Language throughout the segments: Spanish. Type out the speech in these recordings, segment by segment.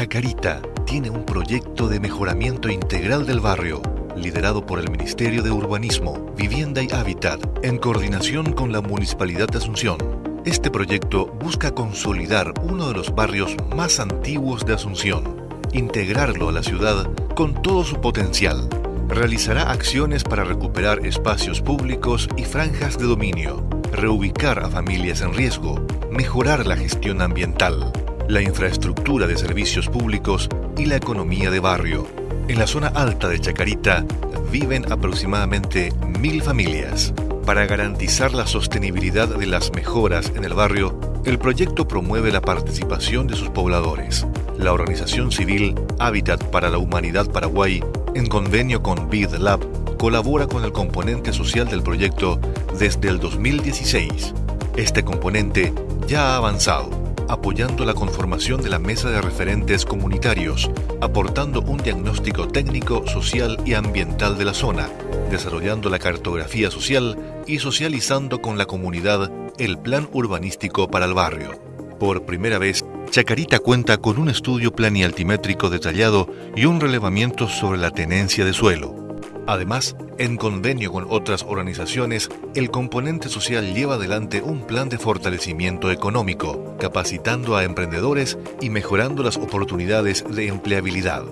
Chacarita tiene un proyecto de mejoramiento integral del barrio, liderado por el Ministerio de Urbanismo, Vivienda y Hábitat, en coordinación con la Municipalidad de Asunción. Este proyecto busca consolidar uno de los barrios más antiguos de Asunción, integrarlo a la ciudad con todo su potencial. Realizará acciones para recuperar espacios públicos y franjas de dominio, reubicar a familias en riesgo, mejorar la gestión ambiental, la infraestructura de servicios públicos y la economía de barrio. En la zona alta de Chacarita viven aproximadamente mil familias. Para garantizar la sostenibilidad de las mejoras en el barrio, el proyecto promueve la participación de sus pobladores. La organización civil Hábitat para la Humanidad Paraguay, en convenio con BidLab, colabora con el componente social del proyecto desde el 2016. Este componente ya ha avanzado apoyando la conformación de la mesa de referentes comunitarios, aportando un diagnóstico técnico, social y ambiental de la zona, desarrollando la cartografía social y socializando con la comunidad el plan urbanístico para el barrio. Por primera vez, Chacarita cuenta con un estudio planialtimétrico detallado y un relevamiento sobre la tenencia de suelo. Además, en convenio con otras organizaciones, el componente social lleva adelante un plan de fortalecimiento económico, capacitando a emprendedores y mejorando las oportunidades de empleabilidad.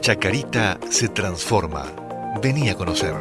Chacarita se transforma. Venía a conocer.